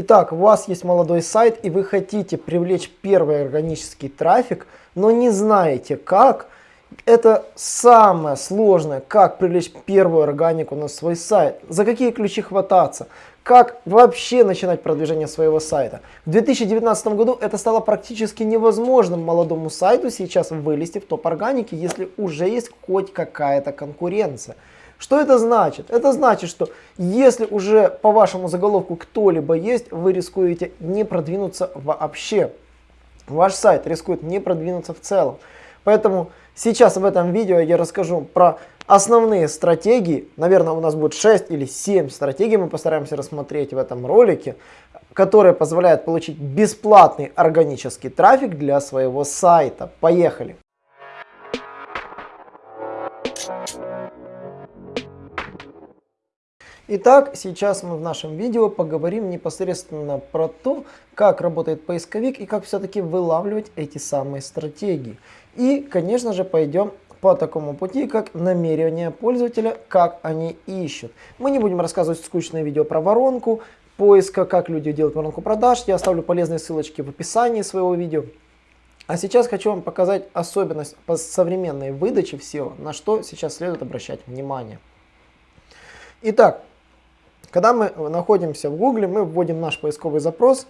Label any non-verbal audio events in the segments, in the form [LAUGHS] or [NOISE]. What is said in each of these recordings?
Итак, у вас есть молодой сайт и вы хотите привлечь первый органический трафик, но не знаете как. Это самое сложное, как привлечь первую органику на свой сайт, за какие ключи хвататься, как вообще начинать продвижение своего сайта. В 2019 году это стало практически невозможным молодому сайту сейчас вылезти в топ органики, если уже есть хоть какая-то конкуренция. Что это значит? Это значит, что если уже по вашему заголовку кто-либо есть, вы рискуете не продвинуться вообще. Ваш сайт рискует не продвинуться в целом. Поэтому сейчас в этом видео я расскажу про основные стратегии. Наверное, у нас будет 6 или 7 стратегий, мы постараемся рассмотреть в этом ролике, которые позволяют получить бесплатный органический трафик для своего сайта. Поехали! Итак, сейчас мы в нашем видео поговорим непосредственно про то, как работает поисковик и как все-таки вылавливать эти самые стратегии. И, конечно же, пойдем по такому пути, как намерение пользователя, как они ищут. Мы не будем рассказывать скучное видео про воронку поиска, как люди делают воронку продаж. Я оставлю полезные ссылочки в описании своего видео. А сейчас хочу вам показать особенность по современной выдачи всего, на что сейчас следует обращать внимание. Итак, когда мы находимся в Гугле, мы вводим наш поисковый запрос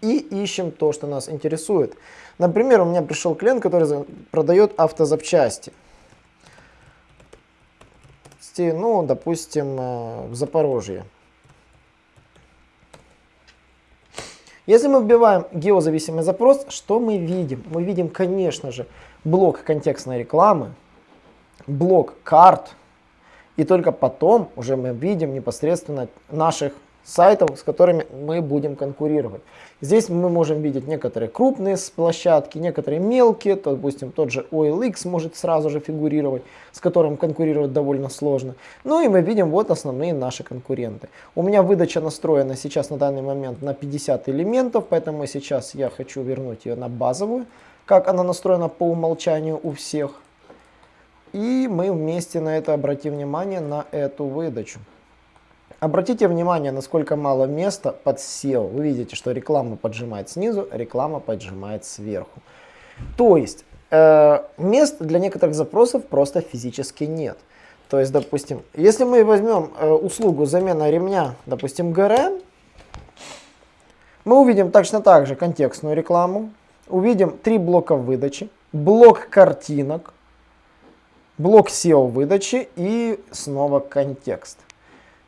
и ищем то, что нас интересует. Например, у меня пришел клиент, который продает автозапчасти. Ну, допустим, э, в Запорожье. Если мы вбиваем геозависимый запрос, что мы видим? Мы видим, конечно же, блок контекстной рекламы, блок карт, и только потом уже мы видим непосредственно наших сайтов, с которыми мы будем конкурировать. Здесь мы можем видеть некоторые крупные площадки, некоторые мелкие, то, допустим, тот же OLX может сразу же фигурировать, с которым конкурировать довольно сложно. Ну и мы видим вот основные наши конкуренты. У меня выдача настроена сейчас на данный момент на 50 элементов, поэтому сейчас я хочу вернуть ее на базовую, как она настроена по умолчанию у всех. И мы вместе на это обратим внимание, на эту выдачу. Обратите внимание, насколько мало места под SEO. Вы видите, что реклама поджимает снизу, реклама поджимает сверху. То есть, э, мест для некоторых запросов просто физически нет. То есть, допустим, если мы возьмем э, услугу замена ремня, допустим, ГРМ, мы увидим точно так же контекстную рекламу, увидим три блока выдачи, блок картинок, блок SEO выдачи и снова контекст.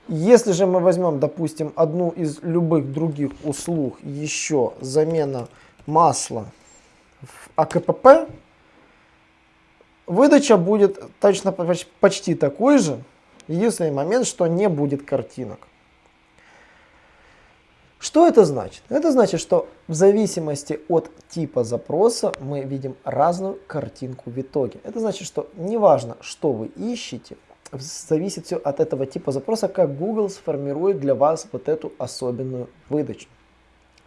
Если же мы возьмем, допустим, одну из любых других услуг, еще замена масла в АКПП, выдача будет точно почти такой же. Единственный момент, что не будет картинок. Что это значит? Это значит, что в зависимости от типа запроса мы видим разную картинку в итоге. Это значит, что неважно, что вы ищете, зависит все от этого типа запроса, как Google сформирует для вас вот эту особенную выдачу.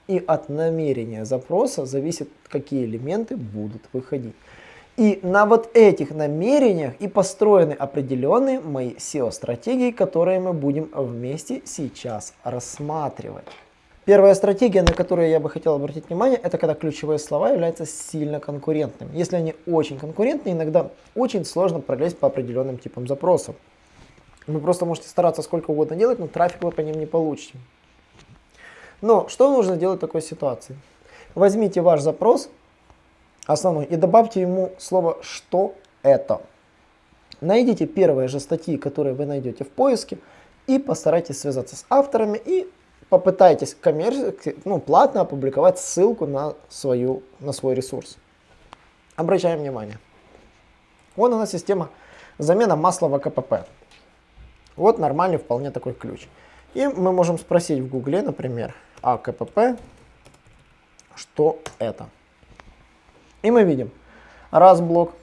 И от намерения запроса зависит, какие элементы будут выходить. И на вот этих намерениях и построены определенные мои SEO-стратегии, которые мы будем вместе сейчас рассматривать. Первая стратегия, на которую я бы хотел обратить внимание, это когда ключевые слова являются сильно конкурентными. Если они очень конкурентны, иногда очень сложно пролезть по определенным типам запросов. Вы просто можете стараться сколько угодно делать, но трафик вы по ним не получите. Но что нужно делать в такой ситуации? Возьмите ваш запрос основной и добавьте ему слово «что это». Найдите первые же статьи, которые вы найдете в поиске, и постарайтесь связаться с авторами и попытайтесь коммерчески, ну, платно опубликовать ссылку на, свою, на свой ресурс. Обращаем внимание. Вот у нас система замена масла в АКПП. Вот нормальный вполне такой ключ. И мы можем спросить в гугле, например, АКПП, что это. И мы видим раз блок,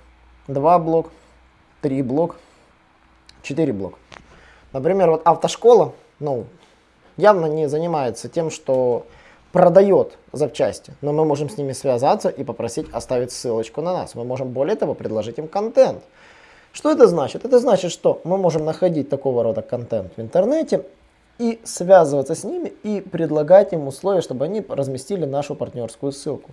два блок, три блок, четыре блок. Например, вот автошкола, ну, явно не занимается тем, что продает запчасти, но мы можем с ними связаться и попросить оставить ссылочку на нас. Мы можем более того предложить им контент. Что это значит? Это значит, что мы можем находить такого рода контент в интернете и связываться с ними и предлагать им условия, чтобы они разместили нашу партнерскую ссылку.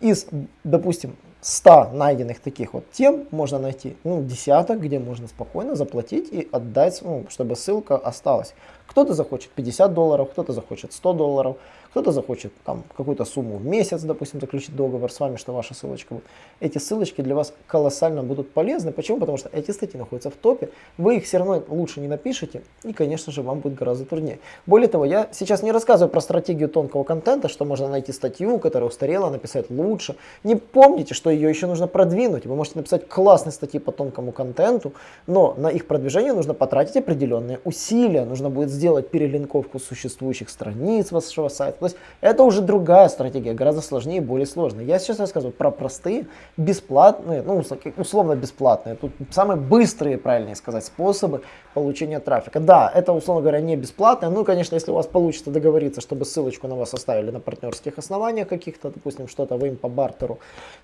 Из, допустим, 100 найденных таких вот тем можно найти ну, десяток, где можно спокойно заплатить и отдать, ну, чтобы ссылка осталась. Кто-то захочет 50 долларов, кто-то захочет 100 долларов, кто-то захочет там какую-то сумму в месяц, допустим, заключить договор с вами, что ваша ссылочка будет. Эти ссылочки для вас колоссально будут полезны. Почему? Потому что эти статьи находятся в топе, вы их все равно лучше не напишете, и, конечно же, вам будет гораздо труднее. Более того, я сейчас не рассказываю про стратегию тонкого контента, что можно найти статью, которая устарела, написать лучше. Не помните, что ее еще нужно продвинуть. Вы можете написать классные статьи по тонкому контенту, но на их продвижение нужно потратить определенные усилия. Нужно будет сделать перелинковку существующих страниц вашего сайта, то есть это уже другая стратегия, гораздо сложнее и более сложная. Я сейчас рассказываю про простые, бесплатные, ну условно бесплатные, тут самые быстрые, правильнее сказать, способы получения трафика. Да, это условно говоря не бесплатно, ну конечно, если у вас получится договориться, чтобы ссылочку на вас оставили на партнерских основаниях каких-то, допустим, что-то вы им по бартеру,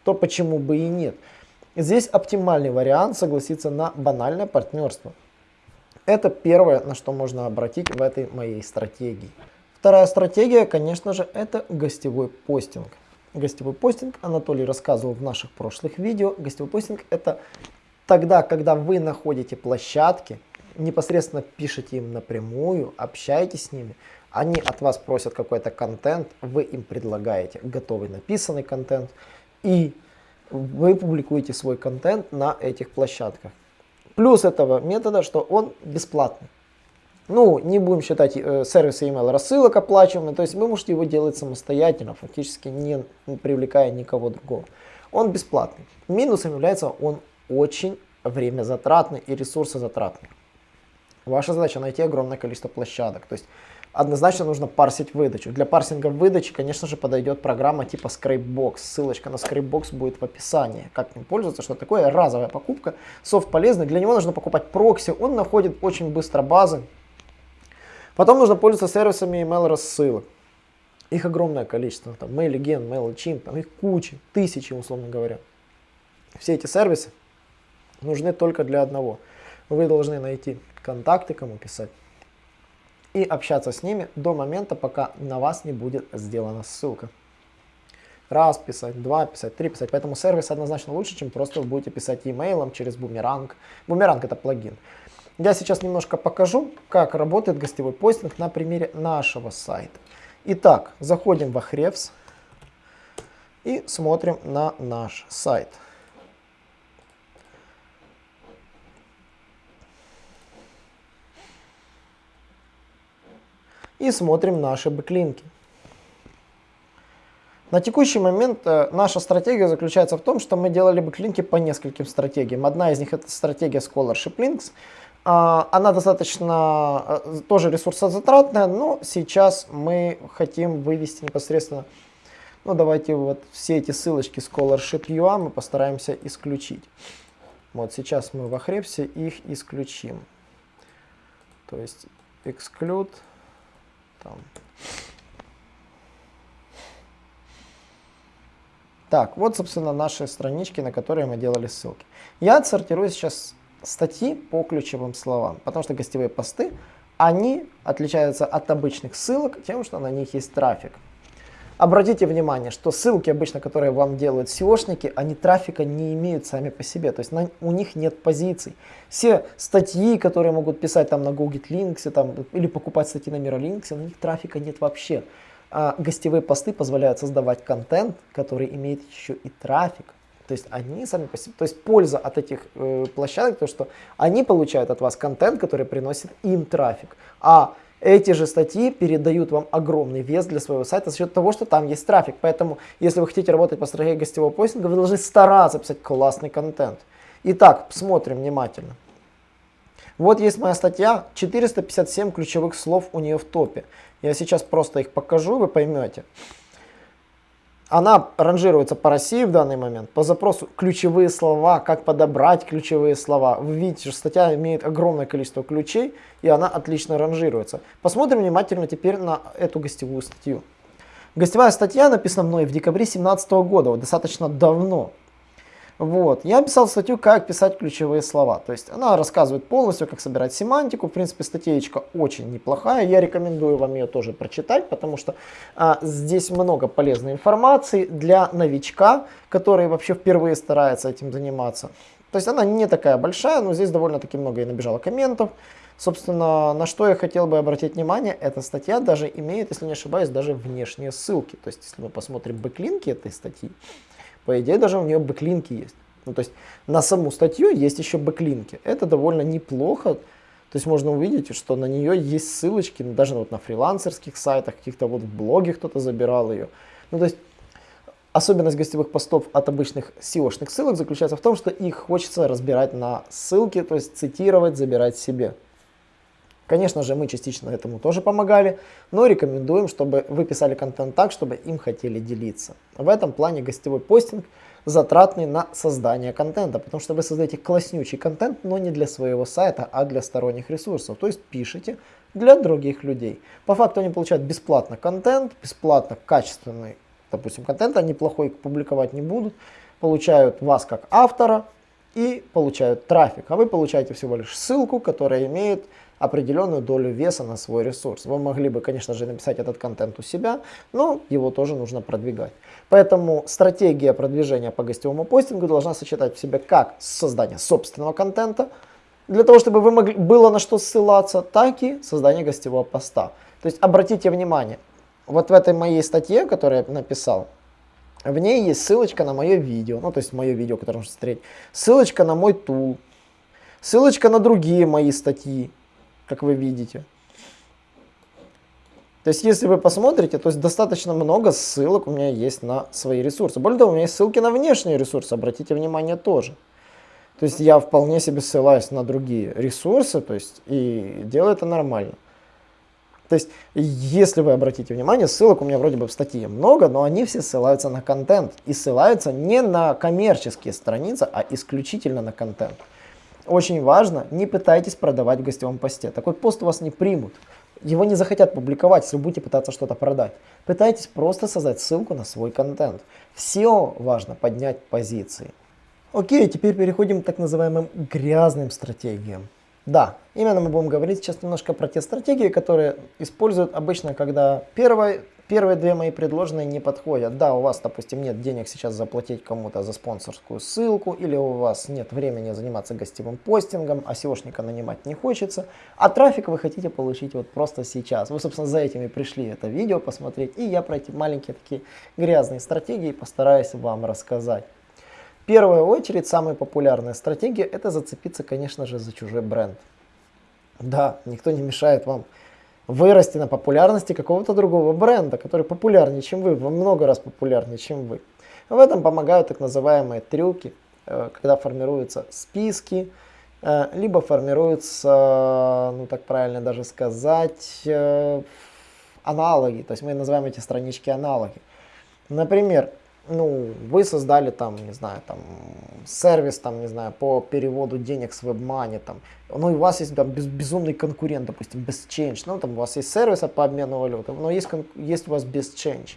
то почему бы и нет. Здесь оптимальный вариант согласиться на банальное партнерство. Это первое, на что можно обратить в этой моей стратегии. Вторая стратегия, конечно же, это гостевой постинг. Гостевой постинг Анатолий рассказывал в наших прошлых видео. Гостевой постинг это тогда, когда вы находите площадки, непосредственно пишете им напрямую, общаетесь с ними, они от вас просят какой-то контент, вы им предлагаете готовый написанный контент, и вы публикуете свой контент на этих площадках. Плюс этого метода, что он бесплатный. Ну, не будем считать э, сервисы email рассылок оплачиваемыми, то есть вы можете его делать самостоятельно, фактически не привлекая никого другого. Он бесплатный. Минусом является он очень время затратный и ресурсозатратный. Ваша задача найти огромное количество площадок. То есть однозначно нужно парсить выдачу. Для парсинга выдачи, конечно же, подойдет программа типа Scrapebox. Ссылочка на Scrapebox будет в описании. Как им пользоваться, что такое разовая покупка. Софт полезный, для него нужно покупать прокси. Он находит очень быстро базы, Потом нужно пользоваться сервисами email рассылок. Их огромное количество, там MailGen, MailChimp, там их куча, тысячи, условно говоря. Все эти сервисы нужны только для одного. Вы должны найти контакты, кому писать, и общаться с ними до момента, пока на вас не будет сделана ссылка. Раз писать, два писать, три писать. Поэтому сервис однозначно лучше, чем просто вы будете писать имейлом через бумеранг. Бумеранг это плагин. Я сейчас немножко покажу, как работает гостевой постинг на примере нашего сайта. Итак, заходим в Ahrefs и смотрим на наш сайт. И смотрим наши бэклинки. На текущий момент э, наша стратегия заключается в том, что мы делали бэклинки по нескольким стратегиям. Одна из них это стратегия Scholarship Links. А, она достаточно э, тоже ресурсозатратная, но сейчас мы хотим вывести непосредственно, ну давайте вот все эти ссылочки Scholarship.ua мы постараемся исключить. Вот сейчас мы в Ahrefs их исключим. То есть exclude там. Так, вот, собственно, наши странички, на которые мы делали ссылки. Я отсортирую сейчас статьи по ключевым словам, потому что гостевые посты, они отличаются от обычных ссылок тем, что на них есть трафик. Обратите внимание, что ссылки обычно, которые вам делают SEOшники, они трафика не имеют сами по себе, то есть на, у них нет позиций. Все статьи, которые могут писать там на Google Links или покупать статьи на Miralinks, у них трафика нет вообще. А гостевые посты позволяют создавать контент, который имеет еще и трафик. То есть они сами по себе, то есть польза от этих э, площадок, то что они получают от вас контент, который приносит им трафик. А эти же статьи передают вам огромный вес для своего сайта за счет того, что там есть трафик. Поэтому, если вы хотите работать по стратегии гостевого постинга, вы должны стараться писать классный контент. Итак, смотрим внимательно. Вот есть моя статья, 457 ключевых слов у нее в топе. Я сейчас просто их покажу, вы поймете. Она ранжируется по России в данный момент. По запросу ключевые слова, как подобрать ключевые слова. Вы видите, что статья имеет огромное количество ключей, и она отлично ранжируется. Посмотрим внимательно теперь на эту гостевую статью. Гостевая статья написана мной в декабре 2017 года, вот достаточно давно. Вот. Я писал статью, как писать ключевые слова. То есть она рассказывает полностью, как собирать семантику. В принципе, статейка очень неплохая. Я рекомендую вам ее тоже прочитать, потому что а, здесь много полезной информации для новичка, который вообще впервые старается этим заниматься. То есть она не такая большая, но здесь довольно-таки много и набежало комментов. Собственно, на что я хотел бы обратить внимание, эта статья даже имеет, если не ошибаюсь, даже внешние ссылки. То есть, если мы посмотрим бэклинки этой статьи, по идее, даже у нее бэклинки есть. Ну, то есть на саму статью есть еще бэклинки. Это довольно неплохо. То есть можно увидеть, что на нее есть ссылочки, даже вот на фрилансерских сайтах, каких-то вот в блоге кто-то забирал ее. Ну, то есть особенность гостевых постов от обычных SEO-шных ссылок заключается в том, что их хочется разбирать на ссылки, то есть цитировать, забирать себе. Конечно же, мы частично этому тоже помогали, но рекомендуем, чтобы вы писали контент так, чтобы им хотели делиться. В этом плане гостевой постинг затратный на создание контента, потому что вы создаете класснючий контент, но не для своего сайта, а для сторонних ресурсов. То есть пишите для других людей. По факту они получают бесплатно контент, бесплатно качественный, допустим, контент, они плохой публиковать не будут, получают вас как автора и получают трафик, а вы получаете всего лишь ссылку, которая имеет определенную долю веса на свой ресурс. Вы могли бы, конечно же, написать этот контент у себя, но его тоже нужно продвигать. Поэтому стратегия продвижения по гостевому постингу должна сочетать в себе как создание собственного контента, для того, чтобы вы могли, было на что ссылаться, так и создание гостевого поста. То есть обратите внимание, вот в этой моей статье, которую я написал, в ней есть ссылочка на мое видео, ну то есть мое видео, которое можно смотреть, ссылочка на мой тул, ссылочка на другие мои статьи, как вы видите. То есть, если вы посмотрите, то есть достаточно много ссылок у меня есть на свои ресурсы. Более того, у меня есть ссылки на внешние ресурсы, обратите внимание тоже. То есть, я вполне себе ссылаюсь на другие ресурсы, то есть, и делаю это нормально. То есть, если вы обратите внимание, ссылок у меня вроде бы в статье много, но они все ссылаются на контент. И ссылаются не на коммерческие страницы, а исключительно на контент. Очень важно, не пытайтесь продавать в гостевом посте. Такой пост у вас не примут. Его не захотят публиковать, если вы будете пытаться что-то продать. Пытайтесь просто создать ссылку на свой контент. Все важно поднять позиции. Окей, теперь переходим к так называемым грязным стратегиям. Да, именно мы будем говорить сейчас немножко про те стратегии, которые используют обычно, когда первое Первые две мои предложенные не подходят. Да, у вас, допустим, нет денег сейчас заплатить кому-то за спонсорскую ссылку, или у вас нет времени заниматься гостевым постингом, а SEOшника нанимать не хочется, а трафик вы хотите получить вот просто сейчас. Вы, собственно, за этим и пришли это видео посмотреть, и я про эти маленькие такие грязные стратегии постараюсь вам рассказать. В первую очередь, самая популярная стратегия – это зацепиться, конечно же, за чужой бренд. Да, никто не мешает вам вырасти на популярности какого-то другого бренда, который популярнее, чем вы, во много раз популярнее, чем вы. В этом помогают так называемые трюки, э, когда формируются списки, э, либо формируются, ну так правильно даже сказать, э, аналоги. То есть мы называем эти странички аналоги. Например, ну, вы создали там, не знаю, там, сервис, там, не знаю, по переводу денег с WebMoney, там, ну, и у вас есть там без, безумный конкурент, допустим, BestChange, ну, там, у вас есть сервис по обмену валюты, но есть, есть у вас BestChange.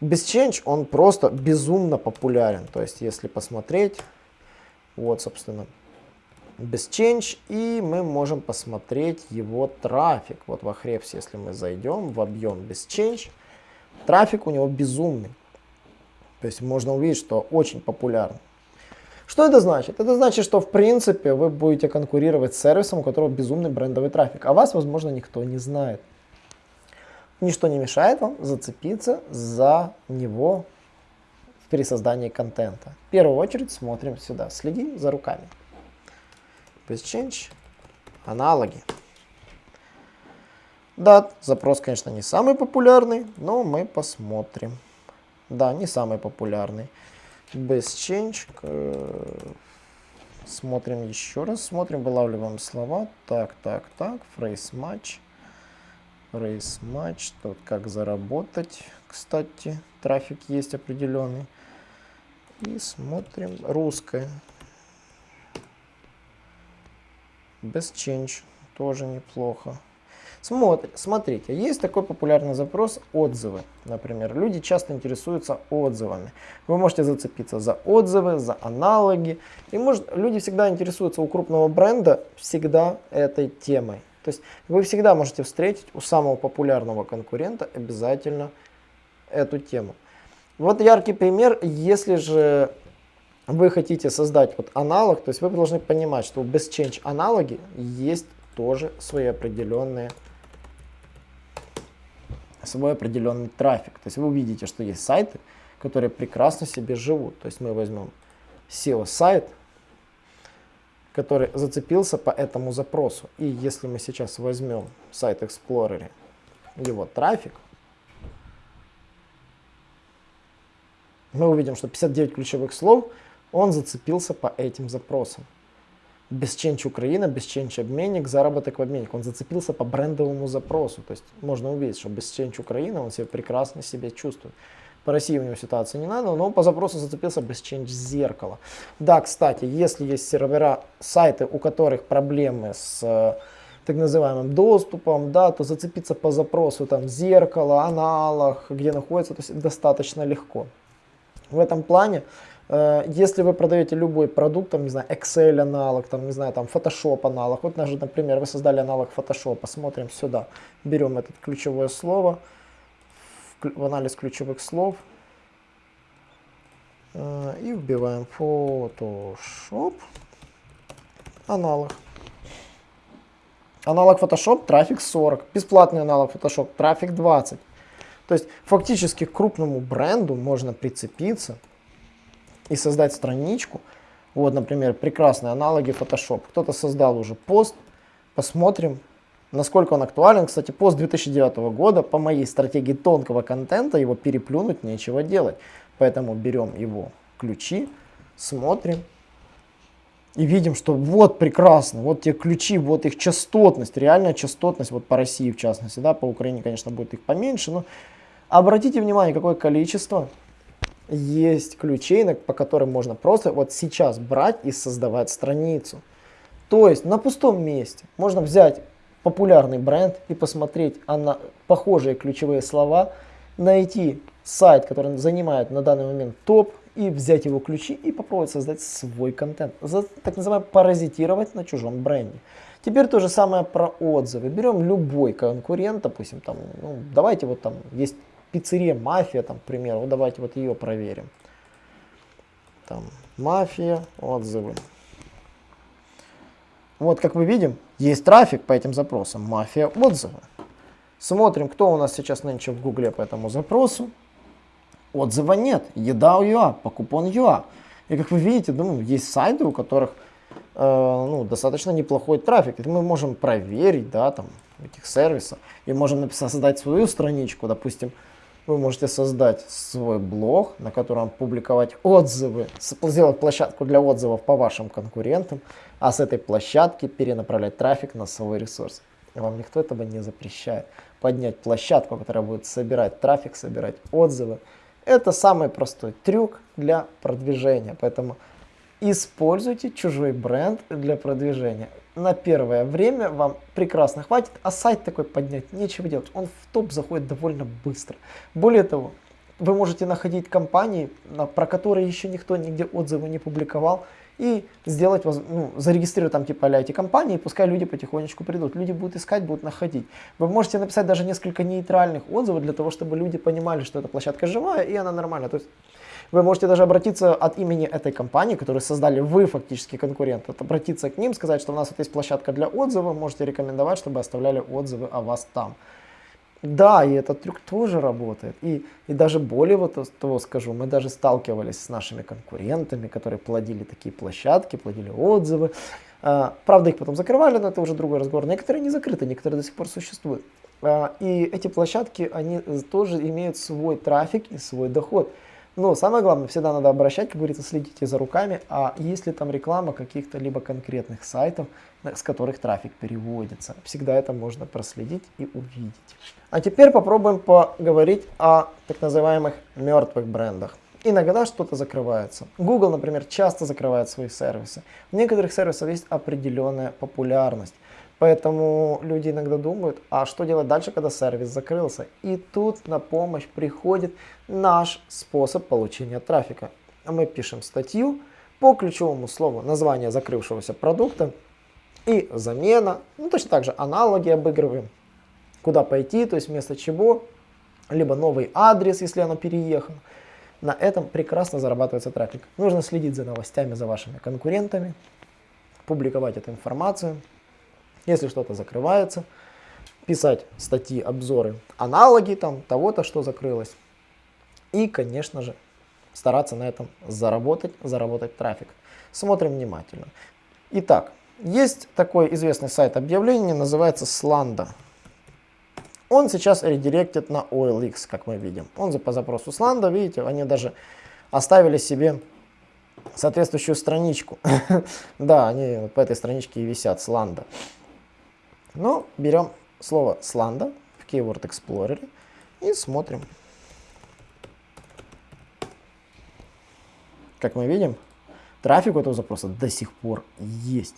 BestChange, он просто безумно популярен, то есть, если посмотреть, вот, собственно, BestChange, и мы можем посмотреть его трафик, вот в Ahrefs, если мы зайдем в объем BestChange, трафик у него безумный. То есть можно увидеть, что очень популярно. Что это значит? Это значит, что в принципе вы будете конкурировать с сервисом, у которого безумный брендовый трафик, а вас, возможно, никто не знает. Ничто не мешает вам зацепиться за него при создании контента. В первую очередь смотрим сюда, следим за руками. BestChange, аналоги. Да, запрос, конечно, не самый популярный, но мы посмотрим. Да, не самый популярный. Best Change. Смотрим еще раз. Смотрим, вылавливаем слова. Так, так, так. Phrase match. Phrase match. Тут как заработать. Кстати, трафик есть определенный. И смотрим. Русская. Best Change. Тоже неплохо. Смотри, смотрите, есть такой популярный запрос отзывы. Например, люди часто интересуются отзывами. Вы можете зацепиться за отзывы, за аналоги. И может, люди всегда интересуются у крупного бренда всегда этой темой. То есть вы всегда можете встретить у самого популярного конкурента обязательно эту тему. Вот яркий пример, если же вы хотите создать вот аналог, то есть вы должны понимать, что у BestChange аналоги есть тоже свои определенные свой определенный трафик. То есть вы увидите, что есть сайты, которые прекрасно себе живут. То есть мы возьмем SEO-сайт, который зацепился по этому запросу. И если мы сейчас возьмем сайт Explorer, его трафик, мы увидим, что 59 ключевых слов он зацепился по этим запросам. Бесченч Украина, Бесченч обменник, заработок в обменник. Он зацепился по брендовому запросу. То есть можно увидеть, что Бесченч Украина, он себя прекрасно себя чувствует. По России у него ситуация не надо, но по запросу зацепился Best зеркало. Да, кстати, если есть сервера, сайты, у которых проблемы с э, так называемым доступом, да, то зацепиться по запросу там зеркало, аналог, где находится, то есть достаточно легко. В этом плане если вы продаете любой продукт, там, не знаю, Excel аналог, там, не знаю, там, Photoshop аналог, вот, например, вы создали аналог Photoshop, посмотрим сюда, берем это ключевое слово, в анализ ключевых слов, э, и вбиваем Photoshop, аналог. Аналог Photoshop, трафик 40, бесплатный аналог Photoshop, трафик 20. То есть фактически к крупному бренду можно прицепиться, и создать страничку. Вот, например, прекрасные аналоги Photoshop. Кто-то создал уже пост, посмотрим, насколько он актуален. Кстати, пост 2009 года, по моей стратегии тонкого контента, его переплюнуть нечего делать. Поэтому берем его ключи, смотрим. И видим, что вот прекрасно, вот те ключи, вот их частотность, реальная частотность, вот по России в частности, да, по Украине, конечно, будет их поменьше, но обратите внимание, какое количество есть ключей, по которым можно просто вот сейчас брать и создавать страницу. То есть на пустом месте можно взять популярный бренд и посмотреть а на похожие ключевые слова, найти сайт, который занимает на данный момент топ, и взять его ключи и попробовать создать свой контент. Так называемое паразитировать на чужом бренде. Теперь то же самое про отзывы. Берем любой конкурент, допустим, там, ну, давайте вот там есть пиццерия «Мафия», там, к примеру, вот давайте вот ее проверим. Там, «Мафия», отзывы. Вот, как мы видим, есть трафик по этим запросам, «Мафия», отзывы. Смотрим, кто у нас сейчас нынче в гугле по этому запросу. Отзыва нет, еда у ЮА, покупон ЮА. И как вы видите, думаю, есть сайты, у которых э, ну, достаточно неплохой трафик. Это мы можем проверить, да, там, этих сервисов. И можем написать, создать свою страничку, допустим, вы можете создать свой блог, на котором публиковать отзывы, сделать площадку для отзывов по вашим конкурентам, а с этой площадки перенаправлять трафик на свой ресурс. Вам никто этого не запрещает. Поднять площадку, которая будет собирать трафик, собирать отзывы. Это самый простой трюк для продвижения. Поэтому используйте чужой бренд для продвижения на первое время вам прекрасно хватит, а сайт такой поднять нечего делать. Он в топ заходит довольно быстро. Более того, вы можете находить компании, про которые еще никто нигде отзывы не публиковал, и сделать, ну, зарегистрировать там типа эти компании, и пускай люди потихонечку придут. Люди будут искать, будут находить. Вы можете написать даже несколько нейтральных отзывов для того, чтобы люди понимали, что эта площадка живая и она нормальная. То есть вы можете даже обратиться от имени этой компании, которую создали вы фактически конкурент, обратиться к ним, сказать, что у нас вот есть площадка для отзывов, можете рекомендовать, чтобы оставляли отзывы о вас там. Да, и этот трюк тоже работает. И, и даже более вот того скажу, мы даже сталкивались с нашими конкурентами, которые плодили такие площадки, плодили отзывы. А, правда, их потом закрывали, но это уже другой разговор. Некоторые не закрыты, некоторые до сих пор существуют. А, и эти площадки, они тоже имеют свой трафик и свой доход. Но самое главное, всегда надо обращать, как говорится, следите за руками, а есть ли там реклама каких-то либо конкретных сайтов, с которых трафик переводится. Всегда это можно проследить и увидеть. А теперь попробуем поговорить о так называемых мертвых брендах. Иногда что-то закрывается. Google, например, часто закрывает свои сервисы. В некоторых сервисах есть определенная популярность. Поэтому люди иногда думают, а что делать дальше, когда сервис закрылся? И тут на помощь приходит наш способ получения трафика. Мы пишем статью по ключевому слову название закрывшегося продукта и замена. Ну, точно так же аналоги обыгрываем. Куда пойти, то есть вместо чего. Либо новый адрес, если оно переехало. На этом прекрасно зарабатывается трафик. Нужно следить за новостями, за вашими конкурентами, публиковать эту информацию. Если что-то закрывается, писать статьи, обзоры, аналоги там того-то, что закрылось. И, конечно же, стараться на этом заработать, заработать трафик. Смотрим внимательно. Итак, есть такой известный сайт объявлений, называется Slanda. Он сейчас редиректит на OLX, как мы видим. Он по запросу Slanda, видите, они даже оставили себе соответствующую страничку. [LAUGHS] да, они по этой страничке и висят, Slanda. Но берем слово Slanda в Keyword Explorer и смотрим. Как мы видим, трафик у этого запроса до сих пор есть.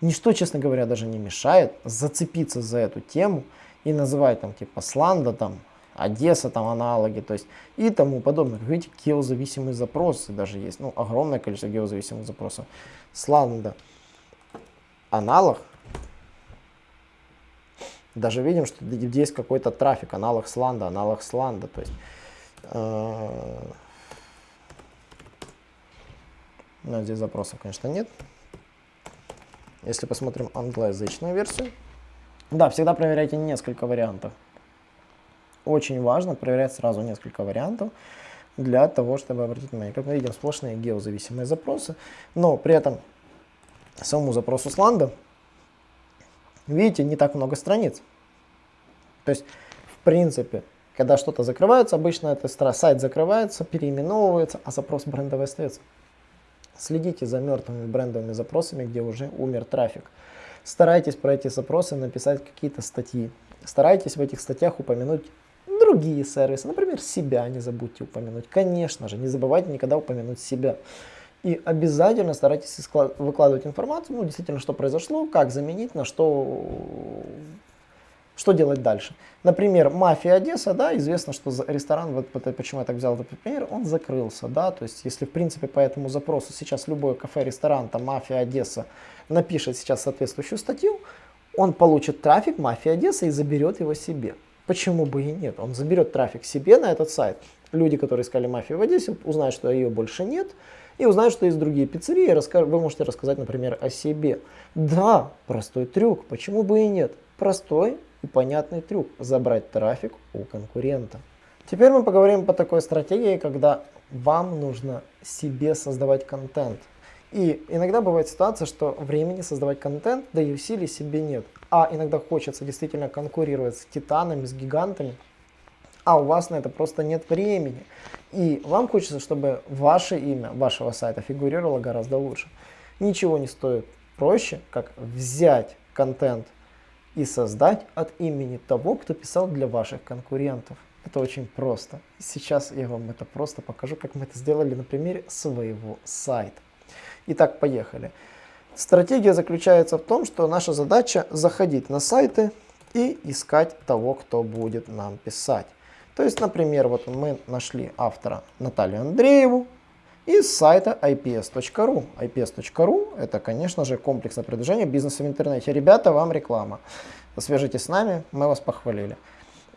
Ничто, честно говоря, даже не мешает зацепиться за эту тему и называть там типа Сланда, там, Одесса, там аналоги, то есть и тому подобное. Видите, геозависимые запросы даже есть, ну, огромное количество геозависимых запросов. Сланда, аналог, даже видим, что есть какой-то трафик, аналог сланда, аналог сланда. То есть, э, ну, здесь запросов, конечно, нет. Если посмотрим англоязычную версию, да, всегда проверяйте несколько вариантов. Очень важно проверять сразу несколько вариантов для того, чтобы обратить внимание. Как мы видим, сплошные геозависимые запросы, но при этом самому запросу сланда видите, не так много страниц. То есть, в принципе, когда что-то закрывается, обычно этот сайт закрывается, переименовывается, а запрос брендовый остается. Следите за мертвыми брендовыми запросами, где уже умер трафик. Старайтесь про эти запросы написать какие-то статьи. Старайтесь в этих статьях упомянуть другие сервисы, например, себя не забудьте упомянуть. Конечно же, не забывайте никогда упомянуть себя. И обязательно старайтесь выкладывать информацию, ну, действительно, что произошло, как заменить, на что, что делать дальше. Например, «Мафия Одесса», да, известно, что ресторан, вот почему я так взял этот пример, он закрылся, да, то есть если, в принципе, по этому запросу сейчас любой кафе, ресторан, там, «Мафия Одесса» напишет сейчас соответствующую статью, он получит трафик «Мафия Одесса» и заберет его себе. Почему бы и нет? Он заберет трафик себе на этот сайт. Люди, которые искали «Мафию в Одессе», узнают, что ее больше нет – и узнать, что есть другие пиццерии, вы можете рассказать, например, о себе. Да, простой трюк, почему бы и нет? Простой и понятный трюк – забрать трафик у конкурента. Теперь мы поговорим по такой стратегии, когда вам нужно себе создавать контент. И иногда бывает ситуация, что времени создавать контент, да и усилий себе нет. А иногда хочется действительно конкурировать с титанами, с гигантами, а у вас на это просто нет времени. И вам хочется, чтобы ваше имя вашего сайта фигурировало гораздо лучше. Ничего не стоит проще, как взять контент и создать от имени того, кто писал для ваших конкурентов. Это очень просто. Сейчас я вам это просто покажу, как мы это сделали на примере своего сайта. Итак, поехали. Стратегия заключается в том, что наша задача заходить на сайты и искать того, кто будет нам писать. То есть, например, вот мы нашли автора Наталью Андрееву из сайта ips.ru. ips.ru это, конечно же, комплексное продвижение бизнеса в интернете. Ребята, вам реклама. Свяжитесь с нами, мы вас похвалили.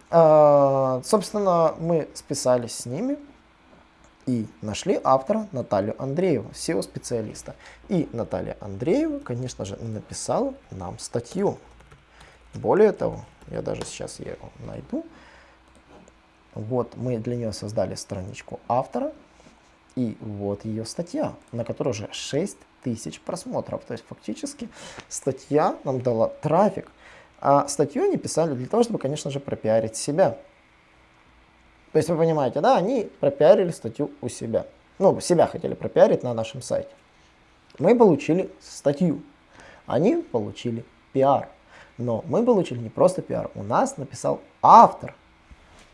А, собственно, мы списались с ними и нашли автора Наталью Андрееву, SEO-специалиста. И Наталья Андреева, конечно же, написала нам статью. Более того, я даже сейчас ее найду. Вот мы для нее создали страничку автора, и вот ее статья, на которой уже 6 тысяч просмотров. То есть фактически статья нам дала трафик, а статью они писали для того, чтобы, конечно же, пропиарить себя. То есть вы понимаете, да, они пропиарили статью у себя. Ну, себя хотели пропиарить на нашем сайте. Мы получили статью, они получили пиар. Но мы получили не просто пиар, у нас написал автор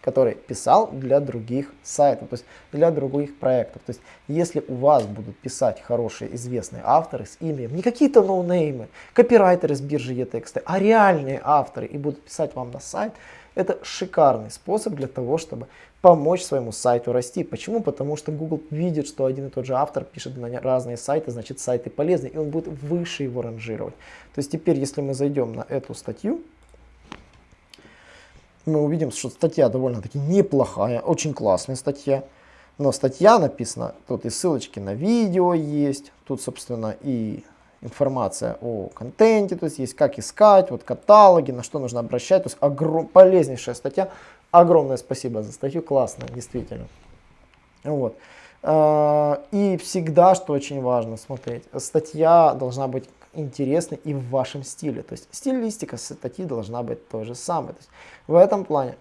который писал для других сайтов, то есть для других проектов. То есть если у вас будут писать хорошие известные авторы с именем, не какие-то ноунеймы, копирайтеры с биржи e-тексты, а реальные авторы и будут писать вам на сайт, это шикарный способ для того, чтобы помочь своему сайту расти. Почему? Потому что Google видит, что один и тот же автор пишет на разные сайты, значит сайты полезны, и он будет выше его ранжировать. То есть теперь, если мы зайдем на эту статью, мы увидим, что статья довольно-таки неплохая, очень классная статья. Но статья написана, тут и ссылочки на видео есть, тут, собственно, и информация о контенте, то есть есть как искать, вот каталоги, на что нужно обращать, то есть огром, полезнейшая статья. Огромное спасибо за статью, классная, действительно. Вот. А, и всегда, что очень важно смотреть, статья должна быть интересной и в вашем стиле. То есть стилистика статьи должна быть то же самое. То есть в этом плане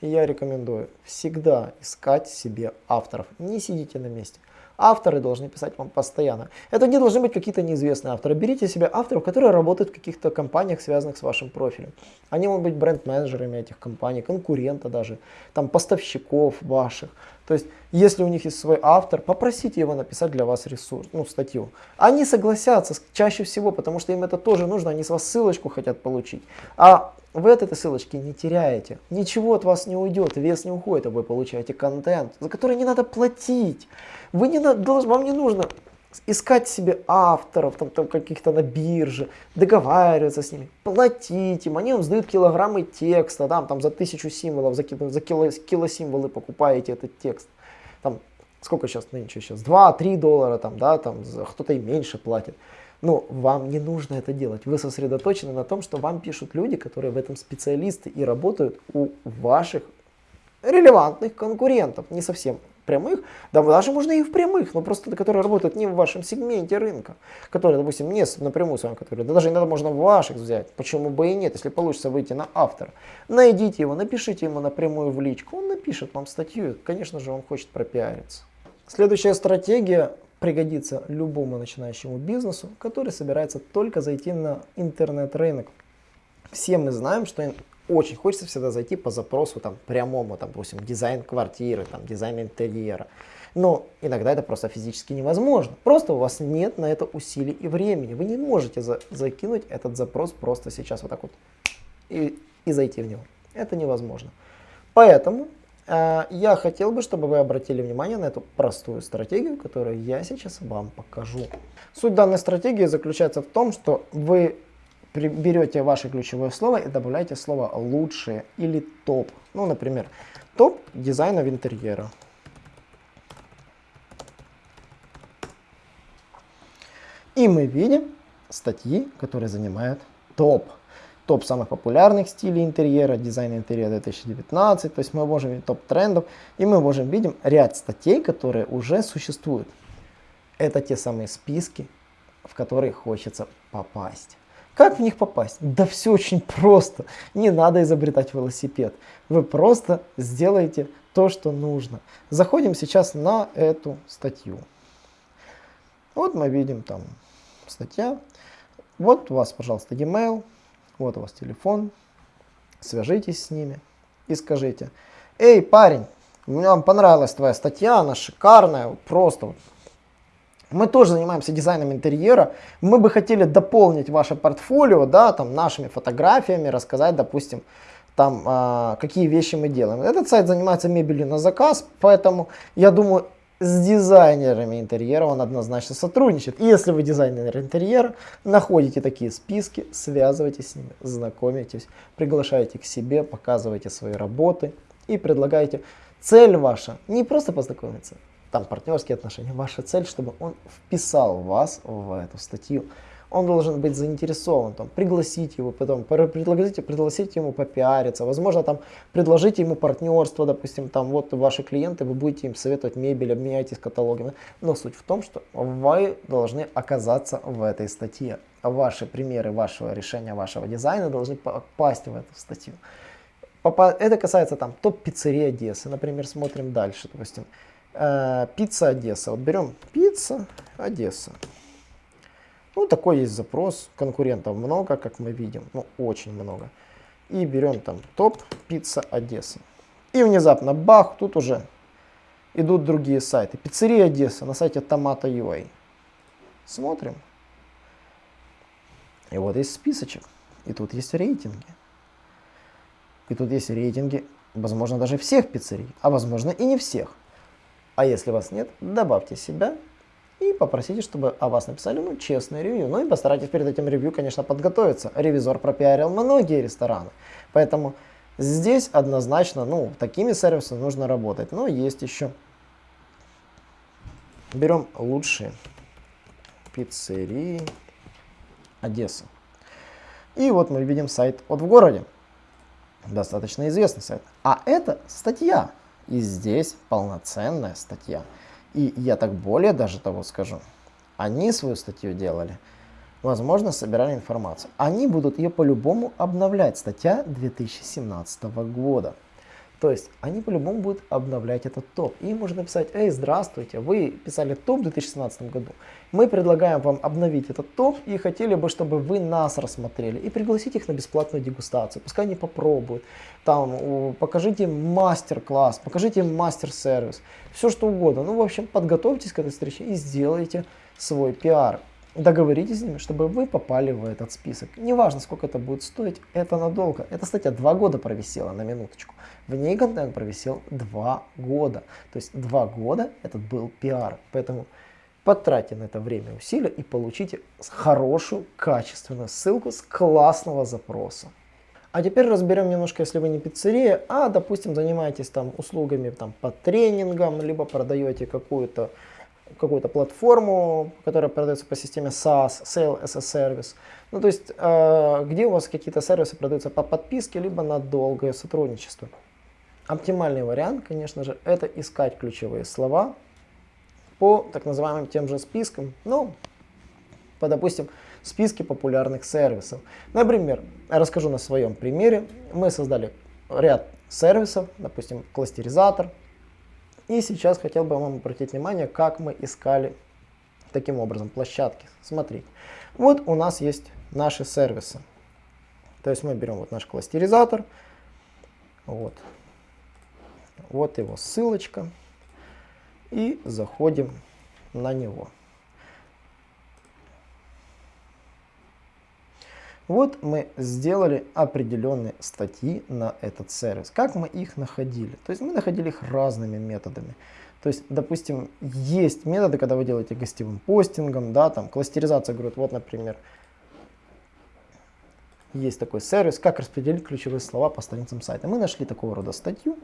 я рекомендую всегда искать себе авторов. Не сидите на месте. Авторы должны писать вам постоянно. Это не должны быть какие-то неизвестные авторы. Берите себе авторов, которые работают в каких-то компаниях, связанных с вашим профилем. Они могут быть бренд-менеджерами этих компаний, конкурента даже, там поставщиков ваших. То есть, если у них есть свой автор, попросите его написать для вас ресурс, ну, статью. Они согласятся чаще всего, потому что им это тоже нужно, они с вас ссылочку хотят получить. А вы от этой ссылочки не теряете, ничего от вас не уйдет, вес не уходит, а вы получаете контент, за который не надо платить. Вы не вам не нужно искать себе авторов, там, там каких-то на бирже, договариваться с ними, платить им, они вам сдают килограммы текста, там, там за тысячу символов, за, за кило, кило символы покупаете этот текст. Там, сколько сейчас нынче сейчас? 2-3 доллара, там, да, там, кто-то и меньше платит. Но вам не нужно это делать. Вы сосредоточены на том, что вам пишут люди, которые в этом специалисты и работают у ваших релевантных конкурентов. Не совсем прямых, да даже можно и в прямых, но просто которые работают не в вашем сегменте рынка, которые, допустим, не напрямую с вами, которые, да даже иногда можно ваших взять, почему бы и нет, если получится выйти на автора. Найдите его, напишите ему напрямую в личку, он напишет вам статью, конечно же он хочет пропиариться. Следующая стратегия пригодится любому начинающему бизнесу, который собирается только зайти на интернет-рынок. Все мы знаем, что очень хочется всегда зайти по запросу там прямому, там, допустим, дизайн квартиры, там, дизайн интерьера. Но иногда это просто физически невозможно. Просто у вас нет на это усилий и времени. Вы не можете за закинуть этот запрос просто сейчас вот так вот и, и зайти в него. Это невозможно. Поэтому э, я хотел бы, чтобы вы обратили внимание на эту простую стратегию, которую я сейчас вам покажу. Суть данной стратегии заключается в том, что вы берете ваше ключевое слово и добавляете слово лучшее или топ. Ну, например, топ дизайнов интерьера. И мы видим статьи, которые занимают топ. Топ самых популярных стилей интерьера, дизайн интерьера 2019. То есть мы можем видеть топ трендов. И мы можем видеть ряд статей, которые уже существуют. Это те самые списки, в которые хочется попасть. Как в них попасть? Да все очень просто. Не надо изобретать велосипед. Вы просто сделаете то, что нужно. Заходим сейчас на эту статью. Вот мы видим там статья. Вот у вас, пожалуйста, e-mail. Вот у вас телефон. Свяжитесь с ними и скажите. Эй, парень, мне понравилась твоя статья, она шикарная, просто мы тоже занимаемся дизайном интерьера. Мы бы хотели дополнить ваше портфолио, да, там нашими фотографиями, рассказать, допустим, там э, какие вещи мы делаем. Этот сайт занимается мебелью на заказ, поэтому я думаю, с дизайнерами интерьера он однозначно сотрудничает. И если вы дизайнер интерьера, находите такие списки, связывайтесь с ними, знакомитесь, приглашайте к себе, показывайте свои работы и предлагайте. Цель ваша не просто познакомиться, там партнерские отношения. Ваша цель, чтобы он вписал вас в эту статью. Он должен быть заинтересован, там, пригласить его, потом предложите, пригласить ему попиариться, возможно, там, предложите ему партнерство, допустим, там, вот ваши клиенты, вы будете им советовать мебель, обменяйтесь каталогами. Но суть в том, что вы должны оказаться в этой статье. Ваши примеры вашего решения, вашего дизайна должны попасть в эту статью. Это касается там топ-пиццерии Одессы, например, смотрим дальше, допустим. Э, пицца Одесса. Вот берем пицца Одесса. Ну, такой есть запрос. Конкурентов много, как мы видим. Ну, очень много. И берем там топ пицца Одесса. И внезапно, бах, тут уже идут другие сайты. Пиццерия Одесса на сайте Tomato.ua. Смотрим. И вот есть списочек. И тут есть рейтинги. И тут есть рейтинги, возможно, даже всех пиццерий, а возможно и не всех. А если вас нет, добавьте себя и попросите, чтобы о вас написали ну, честное ревью. Ну и постарайтесь перед этим ревью, конечно, подготовиться. Ревизор пропиарил многие рестораны. Поэтому здесь однозначно, ну, такими сервисами нужно работать. Но есть еще. Берем лучшие пиццерии Одессы. И вот мы видим сайт «Вот в городе». Достаточно известный сайт. А это статья. И здесь полноценная статья. И я так более даже того скажу. Они свою статью делали. Возможно, собирали информацию. Они будут ее по-любому обновлять. Статья 2017 года. То есть они по-любому будут обновлять этот топ. И можно написать, эй, здравствуйте, вы писали топ в 2017 году. Мы предлагаем вам обновить этот топ и хотели бы, чтобы вы нас рассмотрели и пригласить их на бесплатную дегустацию. Пускай они попробуют. Там покажите мастер-класс, покажите мастер-сервис, все что угодно. Ну, в общем, подготовьтесь к этой встрече и сделайте свой пиар договоритесь с ними, чтобы вы попали в этот список. Неважно, сколько это будет стоить, это надолго. Эта статья два года провисела, на минуточку. В ней контент провисел два года. То есть два года этот был пиар. Поэтому потратьте на это время усилия и получите хорошую, качественную ссылку с классного запроса. А теперь разберем немножко, если вы не пиццерия, а, допустим, занимаетесь там услугами там, по тренингам, либо продаете какую-то какую-то платформу, которая продается по системе SaaS, Sale as a Service. Ну, то есть, э, где у вас какие-то сервисы продаются по подписке, либо на долгое сотрудничество. Оптимальный вариант, конечно же, это искать ключевые слова по так называемым тем же спискам, ну, по, допустим, списке популярных сервисов. Например, расскажу на своем примере. Мы создали ряд сервисов, допустим, кластеризатор, и сейчас хотел бы вам обратить внимание, как мы искали таким образом площадки. Смотрите, вот у нас есть наши сервисы. То есть мы берем вот наш кластеризатор, вот, вот его ссылочка, и заходим на него. Вот мы сделали определенные статьи на этот сервис. Как мы их находили? То есть мы находили их разными методами. То есть, допустим, есть методы, когда вы делаете гостевым постингом, да, там кластеризация, говорят, вот, например, есть такой сервис, как распределить ключевые слова по страницам сайта. Мы нашли такого рода статью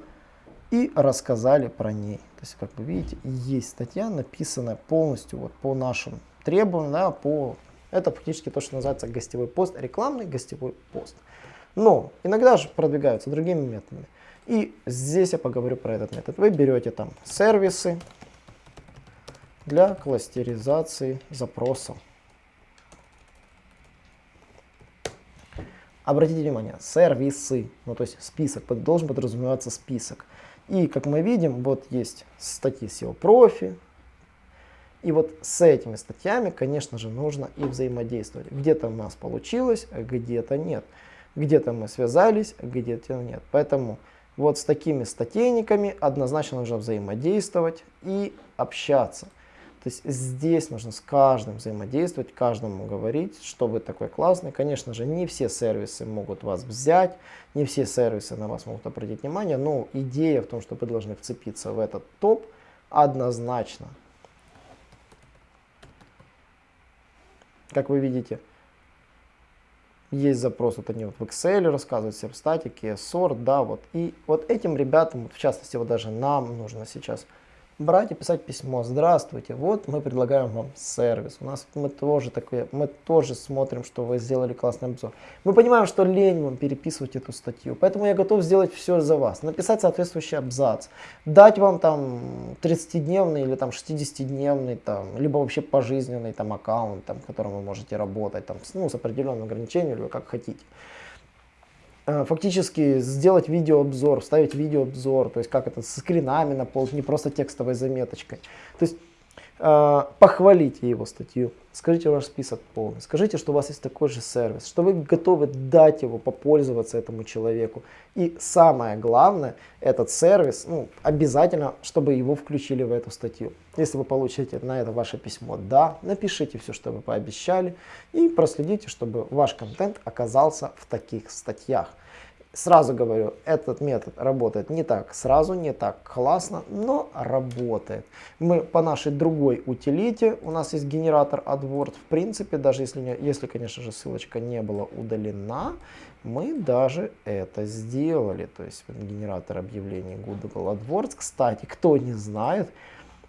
и рассказали про ней. То есть, как вы видите, есть статья, написанная полностью вот по нашим требованиям, да, по это фактически то, что называется гостевой пост, рекламный гостевой пост. Но иногда же продвигаются другими методами. И здесь я поговорю про этот метод. Вы берете там сервисы для кластеризации запросов. Обратите внимание, сервисы, ну то есть список, должен подразумеваться список. И как мы видим, вот есть статьи SEO профи, и вот с этими статьями, конечно же, нужно и взаимодействовать. Где-то у нас получилось, а где-то нет. Где-то мы связались, а где-то нет. Поэтому вот с такими статейниками однозначно нужно взаимодействовать и общаться. То есть здесь нужно с каждым взаимодействовать, каждому говорить, что вы такой классный. Конечно же, не все сервисы могут вас взять, не все сервисы на вас могут обратить внимание, но идея в том, что вы должны вцепиться в этот топ, однозначно. Как вы видите, есть запрос, вот они вот в Excel рассказывают, серстатики, сорт, да, вот. И вот этим ребятам, в частности, вот даже нам нужно сейчас брать и писать письмо. Здравствуйте, вот мы предлагаем вам сервис. У нас мы тоже такое, мы тоже смотрим, что вы сделали классный обзор. Мы понимаем, что лень вам переписывать эту статью, поэтому я готов сделать все за вас. Написать соответствующий абзац, дать вам там 30-дневный или там 60-дневный, там, либо вообще пожизненный там аккаунт, там, в котором вы можете работать, там, ну, с определенным ограничением, или как хотите. Э, фактически сделать видеообзор, вставить видеообзор, то есть как это, с скринами наполнить, не просто текстовой заметочкой. То есть похвалите его статью, скажите ваш список полный, скажите, что у вас есть такой же сервис, что вы готовы дать его, попользоваться этому человеку. И самое главное, этот сервис, ну, обязательно, чтобы его включили в эту статью. Если вы получите на это ваше письмо «да», напишите все, что вы пообещали и проследите, чтобы ваш контент оказался в таких статьях. Сразу говорю, этот метод работает не так сразу, не так классно, но работает. Мы по нашей другой утилите, у нас есть генератор AdWords, в принципе, даже если, если конечно же, ссылочка не была удалена, мы даже это сделали. То есть генератор объявлений Google AdWords. Кстати, кто не знает,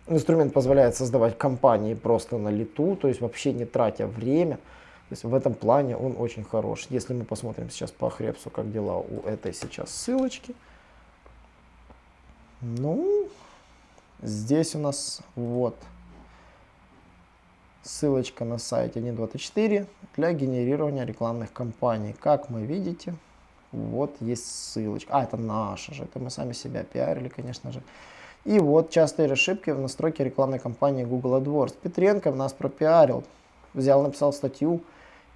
инструмент позволяет создавать кампании просто на лету, то есть вообще не тратя время. То есть в этом плане он очень хорош. Если мы посмотрим сейчас по Хребсу, как дела у этой сейчас ссылочки. Ну, здесь у нас вот ссылочка на сайте 1.24 для генерирования рекламных кампаний. Как мы видите, вот есть ссылочка. А, это наша же, это мы сами себя пиарили, конечно же. И вот частые ошибки в настройке рекламной кампании Google AdWords. Петренко нас пропиарил, взял, написал статью,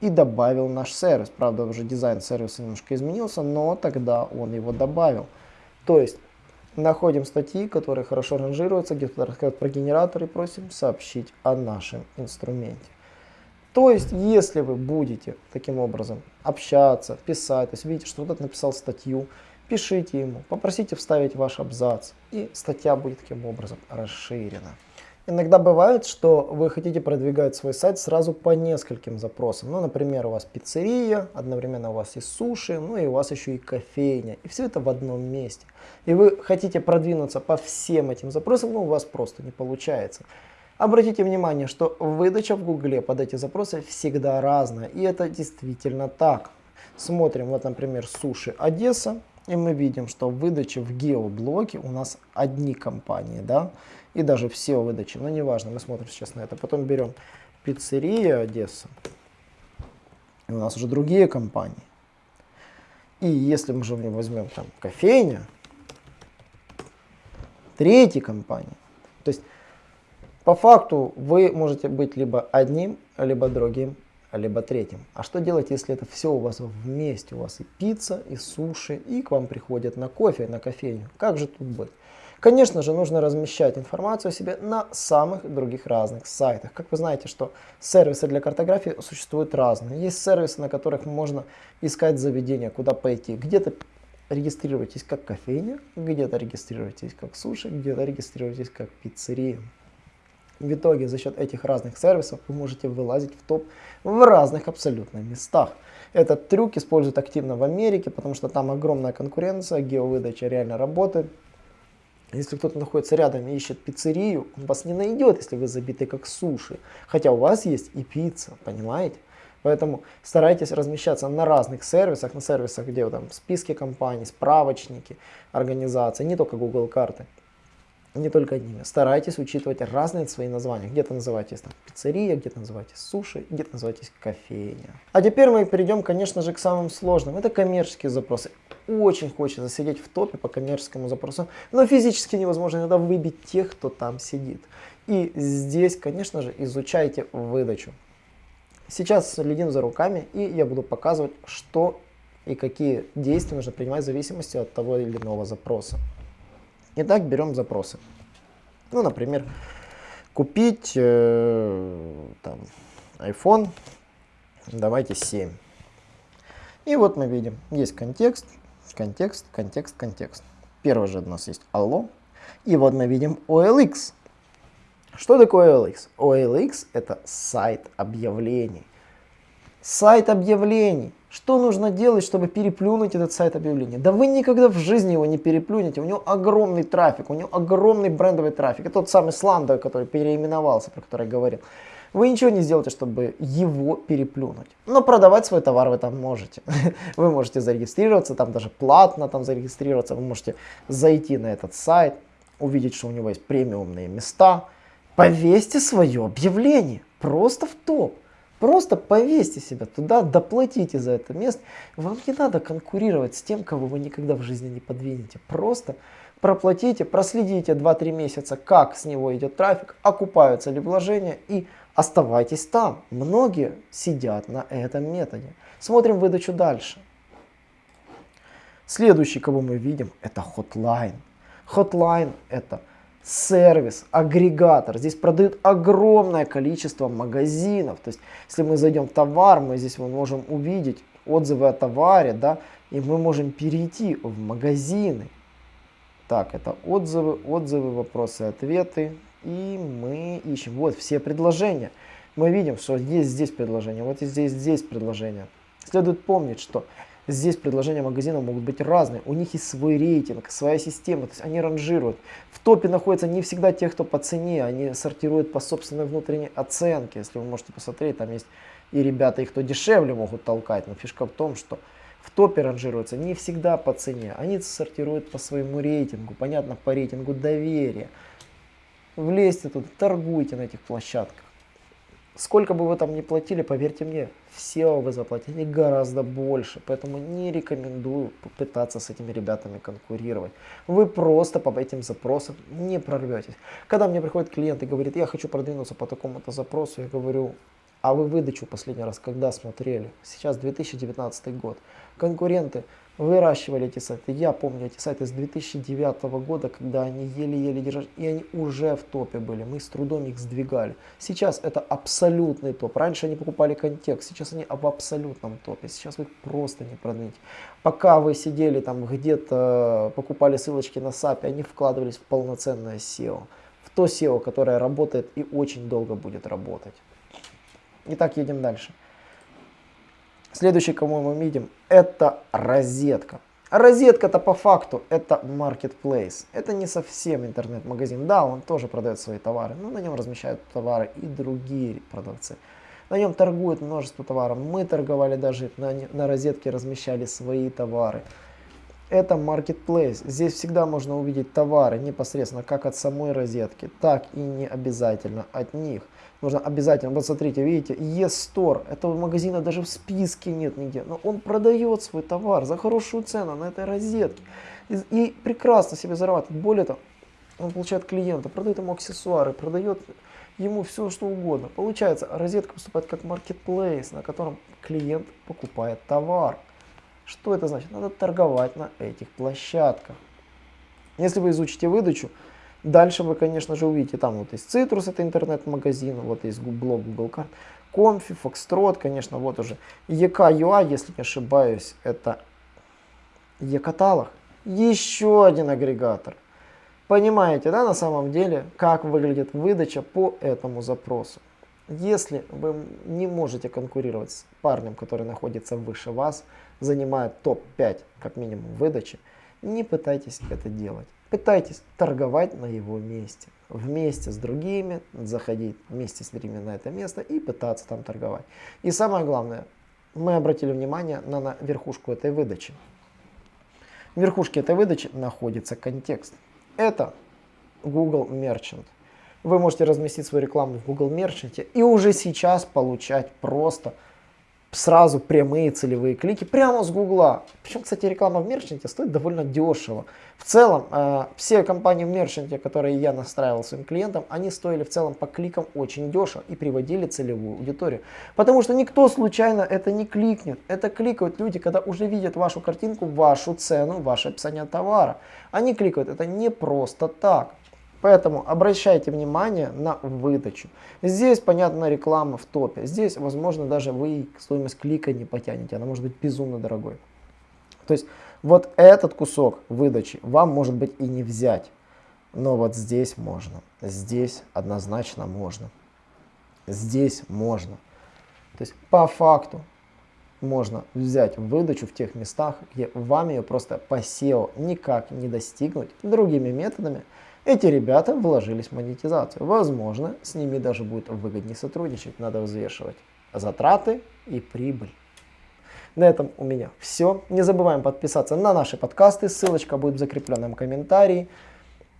и добавил наш сервис. Правда, уже дизайн сервиса немножко изменился, но тогда он его добавил. То есть, находим статьи, которые хорошо ранжируются, где-то рассказывают про генератор и просим сообщить о нашем инструменте. То есть, если вы будете таким образом общаться, писать, то есть видите, что кто-то написал статью, пишите ему, попросите вставить ваш абзац, и статья будет таким образом расширена. Иногда бывает, что вы хотите продвигать свой сайт сразу по нескольким запросам. Ну, например, у вас пиццерия, одновременно у вас и суши, ну и у вас еще и кофейня. И все это в одном месте. И вы хотите продвинуться по всем этим запросам, но у вас просто не получается. Обратите внимание, что выдача в Гугле под эти запросы всегда разная. И это действительно так. Смотрим, вот, например, суши Одесса. И мы видим, что в в геоблоке у нас одни компании, да, и даже в SEO-выдаче, но неважно, мы смотрим сейчас на это. Потом берем пиццерия Одесса, и у нас уже другие компании. И если мы же возьмем там кофейня, третья компания, то есть по факту вы можете быть либо одним, либо другим либо третьим. А что делать, если это все у вас вместе? У вас и пицца, и суши, и к вам приходят на кофе, на кофейню. Как же тут быть? Конечно же, нужно размещать информацию о себе на самых других разных сайтах. Как вы знаете, что сервисы для картографии существуют разные. Есть сервисы, на которых можно искать заведения, куда пойти. Где-то регистрируйтесь как кофейня, где-то регистрируйтесь как суши, где-то регистрируйтесь как пиццерия. В итоге за счет этих разных сервисов вы можете вылазить в топ в разных абсолютно местах. Этот трюк используют активно в Америке, потому что там огромная конкуренция, геовыдача реально работает. Если кто-то находится рядом и ищет пиццерию, он вас не найдет, если вы забиты как суши. Хотя у вас есть и пицца, понимаете? Поэтому старайтесь размещаться на разных сервисах, на сервисах, где там списки компаний, справочники, организации, не только Google карты не только одними. Старайтесь учитывать разные свои названия. Где-то называйтесь там пиццерия, где-то называйтесь суши, где-то называйтесь кофейня. А теперь мы перейдем, конечно же, к самым сложным. Это коммерческие запросы. Очень хочется сидеть в топе по коммерческому запросу, но физически невозможно иногда выбить тех, кто там сидит. И здесь, конечно же, изучайте выдачу. Сейчас следим за руками, и я буду показывать, что и какие действия нужно принимать в зависимости от того или иного запроса. Итак, берем запросы. Ну, например, купить э, там, iPhone, давайте 7. И вот мы видим, есть контекст, контекст, контекст, контекст. Первый же у нас есть allo. И вот мы видим OLX. Что такое OLX? OLX это сайт объявлений. Сайт объявлений. Что нужно делать, чтобы переплюнуть этот сайт объявлений? Да вы никогда в жизни его не переплюнете. У него огромный трафик, у него огромный брендовый трафик. Это тот самый сландовый, который переименовался, про который я говорил. Вы ничего не сделаете, чтобы его переплюнуть. Но продавать свой товар вы там можете. [LAUGHS] Вы можете зарегистрироваться, там даже платно там зарегистрироваться. Вы можете зайти на этот сайт, увидеть, что у него есть премиумные места. Повесьте свое объявление просто в топ. Просто повесьте себя туда, доплатите за это место. Вам не надо конкурировать с тем, кого вы никогда в жизни не подвинете. Просто проплатите, проследите 2-3 месяца, как с него идет трафик, окупаются ли вложения и оставайтесь там. Многие сидят на этом методе. Смотрим выдачу дальше. Следующий, кого мы видим, это Hotline. Hotline это сервис, агрегатор. Здесь продают огромное количество магазинов. То есть, если мы зайдем в товар, мы здесь мы можем увидеть отзывы о товаре, да, и мы можем перейти в магазины. Так, это отзывы, отзывы, вопросы, ответы. И мы ищем. Вот все предложения. Мы видим, что есть здесь предложение, вот и здесь, здесь предложение. Следует помнить, что Здесь предложения магазинов могут быть разные, у них есть свой рейтинг, своя система, то есть они ранжируют. В топе находятся не всегда те, кто по цене, они сортируют по собственной внутренней оценке. Если вы можете посмотреть, там есть и ребята, и кто дешевле могут толкать, но фишка в том, что в топе ранжируются не всегда по цене, они сортируют по своему рейтингу, понятно, по рейтингу доверия. Влезьте тут, торгуйте на этих площадках. Сколько бы вы там ни платили, поверьте мне, все вы заплатили гораздо больше. Поэтому не рекомендую попытаться с этими ребятами конкурировать. Вы просто по этим запросам не прорветесь. Когда мне приходит клиент и говорит, я хочу продвинуться по такому-то запросу, я говорю, а вы выдачу последний раз когда смотрели? Сейчас 2019 год. Конкуренты выращивали эти сайты. Я помню эти сайты с 2009 года, когда они еле-еле держали, и они уже в топе были. Мы с трудом их сдвигали. Сейчас это абсолютный топ. Раньше они покупали контекст, сейчас они в абсолютном топе. Сейчас вы их просто не продвинете. Пока вы сидели там где-то, покупали ссылочки на SAP, они вкладывались в полноценное SEO. В то SEO, которое работает и очень долго будет работать. Итак, едем дальше. Следующий, кому мы видим, это розетка. Розетка-то по факту это marketplace. Это не совсем интернет-магазин. Да, он тоже продает свои товары, но на нем размещают товары и другие продавцы. На нем торгуют множество товаров. Мы торговали даже на, на розетке, размещали свои товары. Это marketplace. Здесь всегда можно увидеть товары непосредственно как от самой розетки, так и не обязательно от них нужно обязательно, вот смотрите, видите, Е-Store, этого магазина даже в списке нет нигде, но он продает свой товар за хорошую цену на этой розетке и, и прекрасно себе зарабатывает. Более того, он получает клиента, продает ему аксессуары, продает ему все что угодно. Получается, розетка выступает как маркетплейс, на котором клиент покупает товар. Что это значит? Надо торговать на этих площадках. Если вы изучите выдачу, Дальше вы, конечно же, увидите, там вот есть Citrus, это интернет-магазин, вот есть блог Google карт, Comfy, Foxtrot, конечно, вот уже EK.ua, если не ошибаюсь, это e-каталог. Еще один агрегатор. Понимаете, да, на самом деле, как выглядит выдача по этому запросу. Если вы не можете конкурировать с парнем, который находится выше вас, занимает топ-5 как минимум выдачи, не пытайтесь это делать. Пытайтесь торговать на его месте. Вместе с другими, заходить вместе с ними на это место и пытаться там торговать. И самое главное, мы обратили внимание на, на верхушку этой выдачи. В верхушке этой выдачи находится контекст. Это Google Merchant. Вы можете разместить свою рекламу в Google Merchant и уже сейчас получать просто сразу прямые целевые клики прямо с Гугла. Причем, кстати, реклама в мерчанте стоит довольно дешево. В целом, э, все компании в мерчанте, которые я настраивал своим клиентам, они стоили в целом по кликам очень дешево и приводили целевую аудиторию. Потому что никто случайно это не кликнет. Это кликают люди, когда уже видят вашу картинку, вашу цену, ваше описание товара. Они кликают это не просто так. Поэтому обращайте внимание на выдачу. Здесь, понятно, реклама в топе. Здесь, возможно, даже вы стоимость клика не потянете. Она может быть безумно дорогой. То есть, вот этот кусок выдачи вам может быть и не взять. Но вот здесь можно. Здесь однозначно можно. Здесь можно. То есть, по факту, можно взять выдачу в тех местах, где вам ее просто по SEO никак не достигнуть другими методами, эти ребята вложились в монетизацию. Возможно, с ними даже будет выгоднее сотрудничать. Надо взвешивать затраты и прибыль. На этом у меня все. Не забываем подписаться на наши подкасты. Ссылочка будет в закрепленном комментарии.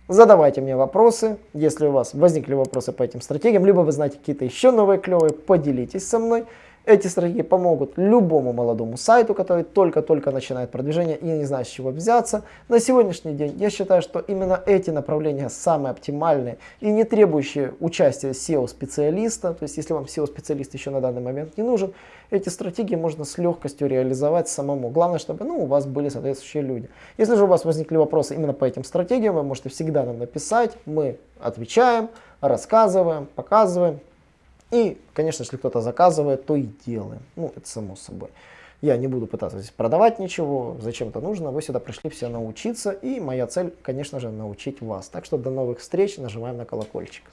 Задавайте мне вопросы, если у вас возникли вопросы по этим стратегиям, либо вы знаете какие-то еще новые клевые, поделитесь со мной. Эти стратегии помогут любому молодому сайту, который только-только начинает продвижение и не знает с чего взяться. На сегодняшний день я считаю, что именно эти направления самые оптимальные и не требующие участия SEO-специалиста. То есть если вам SEO-специалист еще на данный момент не нужен, эти стратегии можно с легкостью реализовать самому. Главное, чтобы ну, у вас были соответствующие люди. Если же у вас возникли вопросы именно по этим стратегиям, вы можете всегда нам написать, мы отвечаем, рассказываем, показываем. И, конечно, если кто-то заказывает, то и делаем. Ну, это само собой. Я не буду пытаться здесь продавать ничего, зачем это нужно. Вы сюда пришли все научиться. И моя цель, конечно же, научить вас. Так что до новых встреч. Нажимаем на колокольчик.